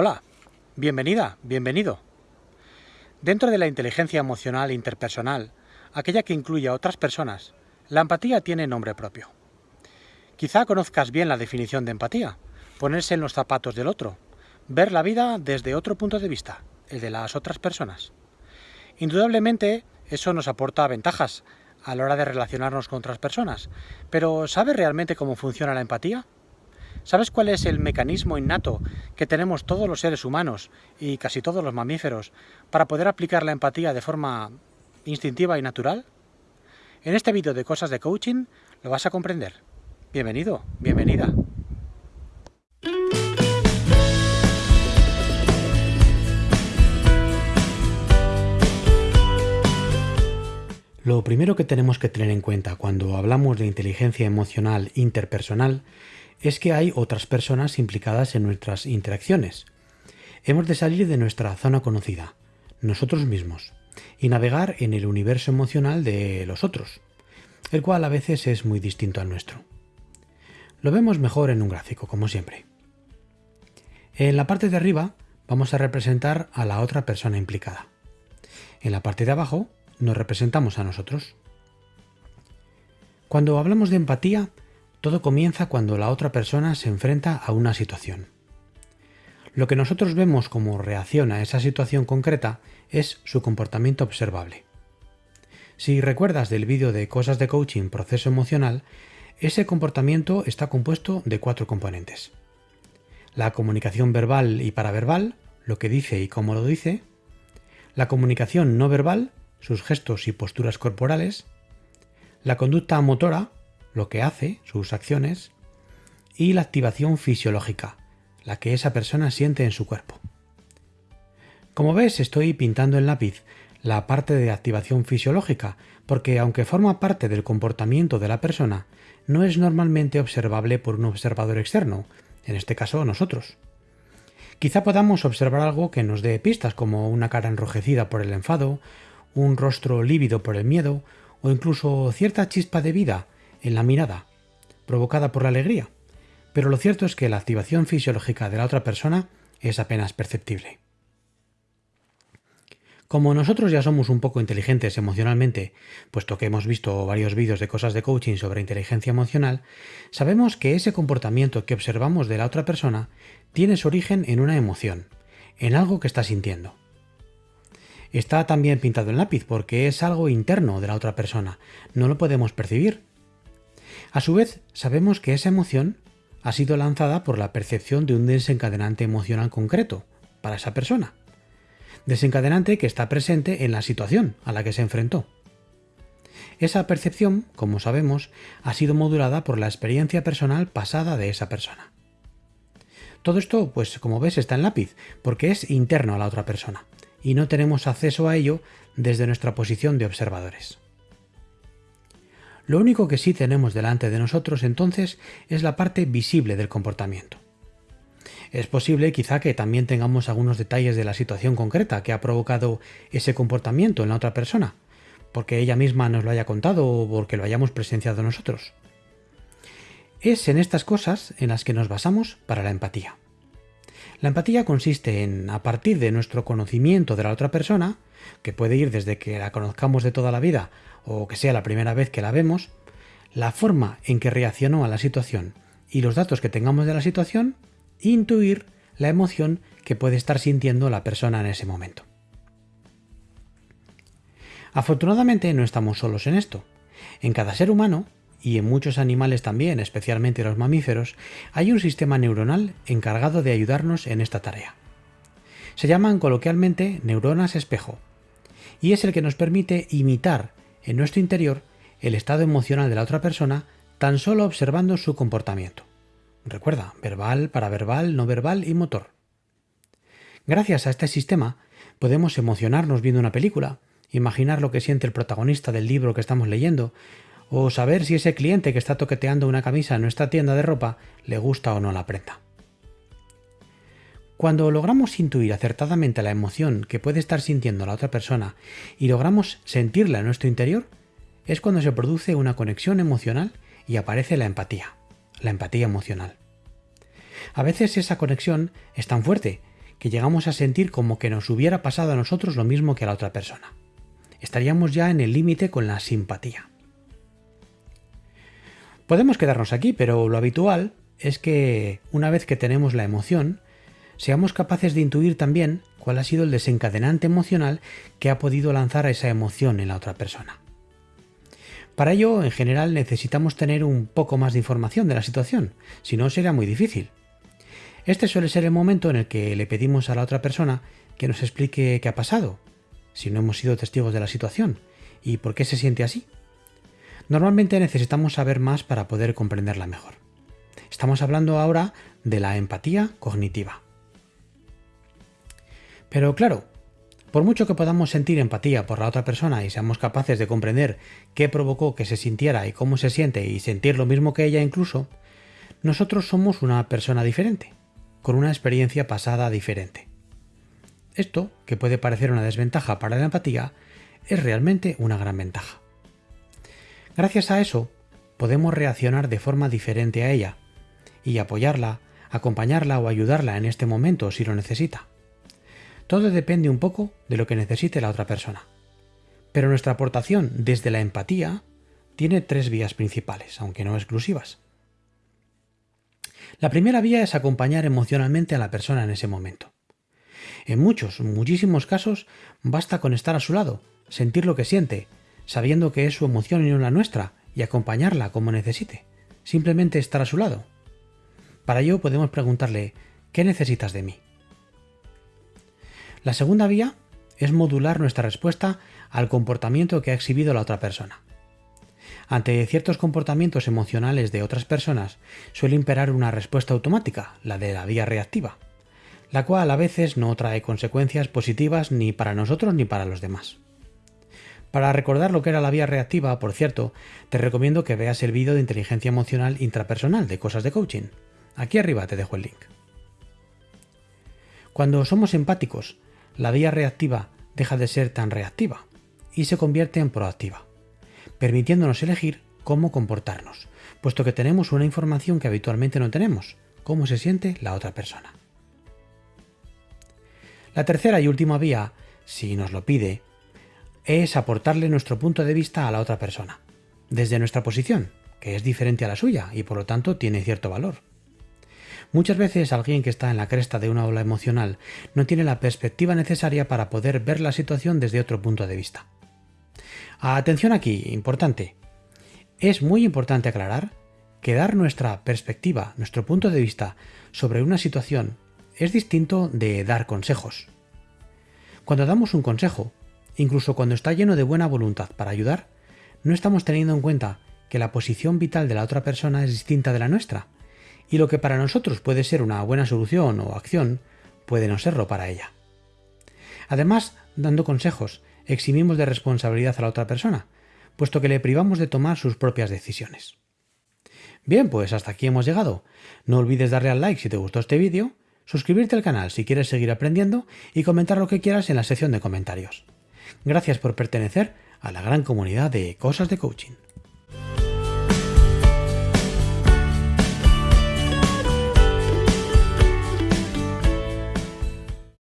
Hola, bienvenida, bienvenido. Dentro de la inteligencia emocional interpersonal, aquella que incluye a otras personas, la empatía tiene nombre propio. Quizá conozcas bien la definición de empatía, ponerse en los zapatos del otro, ver la vida desde otro punto de vista, el de las otras personas. Indudablemente, eso nos aporta ventajas a la hora de relacionarnos con otras personas, pero ¿sabes realmente cómo funciona la empatía? ¿Sabes cuál es el mecanismo innato que tenemos todos los seres humanos y casi todos los mamíferos para poder aplicar la empatía de forma instintiva y natural? En este vídeo de cosas de coaching lo vas a comprender. Bienvenido, bienvenida. Lo primero que tenemos que tener en cuenta cuando hablamos de inteligencia emocional interpersonal es que hay otras personas implicadas en nuestras interacciones. Hemos de salir de nuestra zona conocida, nosotros mismos, y navegar en el universo emocional de los otros, el cual a veces es muy distinto al nuestro. Lo vemos mejor en un gráfico, como siempre. En la parte de arriba vamos a representar a la otra persona implicada. En la parte de abajo nos representamos a nosotros. Cuando hablamos de empatía, todo comienza cuando la otra persona se enfrenta a una situación. Lo que nosotros vemos como reacción a esa situación concreta es su comportamiento observable. Si recuerdas del vídeo de cosas de coaching proceso emocional, ese comportamiento está compuesto de cuatro componentes. La comunicación verbal y paraverbal, lo que dice y cómo lo dice. La comunicación no verbal, sus gestos y posturas corporales. La conducta motora, lo que hace, sus acciones, y la activación fisiológica, la que esa persona siente en su cuerpo. Como ves, estoy pintando en lápiz la parte de activación fisiológica, porque aunque forma parte del comportamiento de la persona, no es normalmente observable por un observador externo, en este caso nosotros. Quizá podamos observar algo que nos dé pistas como una cara enrojecida por el enfado, un rostro lívido por el miedo o incluso cierta chispa de vida en la mirada, provocada por la alegría, pero lo cierto es que la activación fisiológica de la otra persona es apenas perceptible. Como nosotros ya somos un poco inteligentes emocionalmente, puesto que hemos visto varios vídeos de cosas de coaching sobre inteligencia emocional, sabemos que ese comportamiento que observamos de la otra persona tiene su origen en una emoción, en algo que está sintiendo. Está también pintado en lápiz porque es algo interno de la otra persona, no lo podemos percibir, a su vez, sabemos que esa emoción ha sido lanzada por la percepción de un desencadenante emocional concreto para esa persona. Desencadenante que está presente en la situación a la que se enfrentó. Esa percepción, como sabemos, ha sido modulada por la experiencia personal pasada de esa persona. Todo esto, pues como ves, está en lápiz, porque es interno a la otra persona, y no tenemos acceso a ello desde nuestra posición de observadores. Lo único que sí tenemos delante de nosotros entonces es la parte visible del comportamiento. Es posible quizá que también tengamos algunos detalles de la situación concreta que ha provocado ese comportamiento en la otra persona, porque ella misma nos lo haya contado o porque lo hayamos presenciado nosotros. Es en estas cosas en las que nos basamos para la empatía. La empatía consiste en, a partir de nuestro conocimiento de la otra persona, que puede ir desde que la conozcamos de toda la vida o que sea la primera vez que la vemos, la forma en que reaccionó a la situación y los datos que tengamos de la situación, intuir la emoción que puede estar sintiendo la persona en ese momento. Afortunadamente no estamos solos en esto. En cada ser humano, y en muchos animales también, especialmente los mamíferos, hay un sistema neuronal encargado de ayudarnos en esta tarea. Se llaman coloquialmente neuronas espejo, y es el que nos permite imitar en nuestro interior el estado emocional de la otra persona tan solo observando su comportamiento. Recuerda, verbal, paraverbal, no verbal y motor. Gracias a este sistema podemos emocionarnos viendo una película, imaginar lo que siente el protagonista del libro que estamos leyendo, o saber si ese cliente que está toqueteando una camisa en nuestra tienda de ropa le gusta o no la prenda. Cuando logramos intuir acertadamente la emoción que puede estar sintiendo la otra persona y logramos sentirla en nuestro interior, es cuando se produce una conexión emocional y aparece la empatía, la empatía emocional. A veces esa conexión es tan fuerte que llegamos a sentir como que nos hubiera pasado a nosotros lo mismo que a la otra persona. Estaríamos ya en el límite con la simpatía. Podemos quedarnos aquí, pero lo habitual es que una vez que tenemos la emoción, seamos capaces de intuir también cuál ha sido el desencadenante emocional que ha podido lanzar a esa emoción en la otra persona. Para ello, en general, necesitamos tener un poco más de información de la situación, si no será muy difícil. Este suele ser el momento en el que le pedimos a la otra persona que nos explique qué ha pasado, si no hemos sido testigos de la situación, y por qué se siente así. Normalmente necesitamos saber más para poder comprenderla mejor. Estamos hablando ahora de la empatía cognitiva. Pero claro, por mucho que podamos sentir empatía por la otra persona y seamos capaces de comprender qué provocó que se sintiera y cómo se siente y sentir lo mismo que ella incluso, nosotros somos una persona diferente, con una experiencia pasada diferente. Esto, que puede parecer una desventaja para la empatía, es realmente una gran ventaja. Gracias a eso, podemos reaccionar de forma diferente a ella y apoyarla, acompañarla o ayudarla en este momento si lo necesita. Todo depende un poco de lo que necesite la otra persona. Pero nuestra aportación desde la empatía tiene tres vías principales, aunque no exclusivas. La primera vía es acompañar emocionalmente a la persona en ese momento. En muchos, muchísimos casos, basta con estar a su lado, sentir lo que siente, sabiendo que es su emoción y no la nuestra, y acompañarla como necesite. Simplemente estar a su lado. Para ello podemos preguntarle, ¿qué necesitas de mí? La segunda vía es modular nuestra respuesta al comportamiento que ha exhibido la otra persona. Ante ciertos comportamientos emocionales de otras personas suele imperar una respuesta automática, la de la vía reactiva, la cual a veces no trae consecuencias positivas ni para nosotros ni para los demás. Para recordar lo que era la vía reactiva, por cierto, te recomiendo que veas el vídeo de inteligencia emocional intrapersonal de cosas de coaching. Aquí arriba te dejo el link. Cuando somos empáticos, la vía reactiva deja de ser tan reactiva y se convierte en proactiva, permitiéndonos elegir cómo comportarnos, puesto que tenemos una información que habitualmente no tenemos, cómo se siente la otra persona. La tercera y última vía, si nos lo pide, es aportarle nuestro punto de vista a la otra persona, desde nuestra posición, que es diferente a la suya y por lo tanto tiene cierto valor. Muchas veces alguien que está en la cresta de una ola emocional no tiene la perspectiva necesaria para poder ver la situación desde otro punto de vista. Atención aquí, importante. Es muy importante aclarar que dar nuestra perspectiva, nuestro punto de vista sobre una situación es distinto de dar consejos. Cuando damos un consejo, incluso cuando está lleno de buena voluntad para ayudar, no estamos teniendo en cuenta que la posición vital de la otra persona es distinta de la nuestra y lo que para nosotros puede ser una buena solución o acción, puede no serlo para ella. Además, dando consejos, eximimos de responsabilidad a la otra persona, puesto que le privamos de tomar sus propias decisiones. Bien, pues hasta aquí hemos llegado. No olvides darle al like si te gustó este vídeo, suscribirte al canal si quieres seguir aprendiendo y comentar lo que quieras en la sección de comentarios. Gracias por pertenecer a la gran comunidad de Cosas de Coaching.